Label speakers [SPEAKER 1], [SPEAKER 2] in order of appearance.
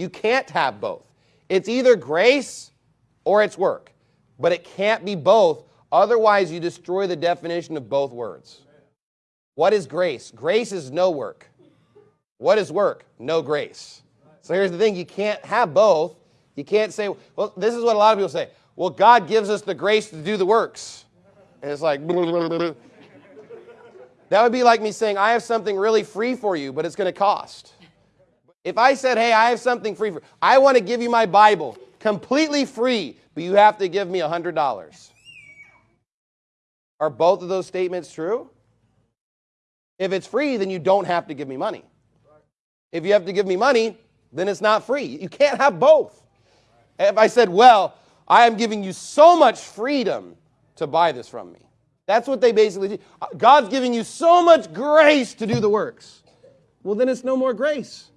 [SPEAKER 1] You can't have both. It's either grace or it's work, but it can't be both. Otherwise, you destroy the definition of both words. What is grace? Grace is no work. What is work? No grace. So here's the thing you can't have both. You can't say, well, this is what a lot of people say. Well, God gives us the grace to do the works. And it's like, that would be like me saying, I have something really free for you, but it's going to cost. If I said, hey, I have something free for I want to give you my Bible completely free, but you have to give me $100. Are both of those statements true? If it's free, then you don't have to give me money. If you have to give me money, then it's not free. You can't have both. If I said, well, I am giving you so much freedom to buy this from me. That's what they basically do. God's giving you so much grace to do the works. Well, then it's no more grace.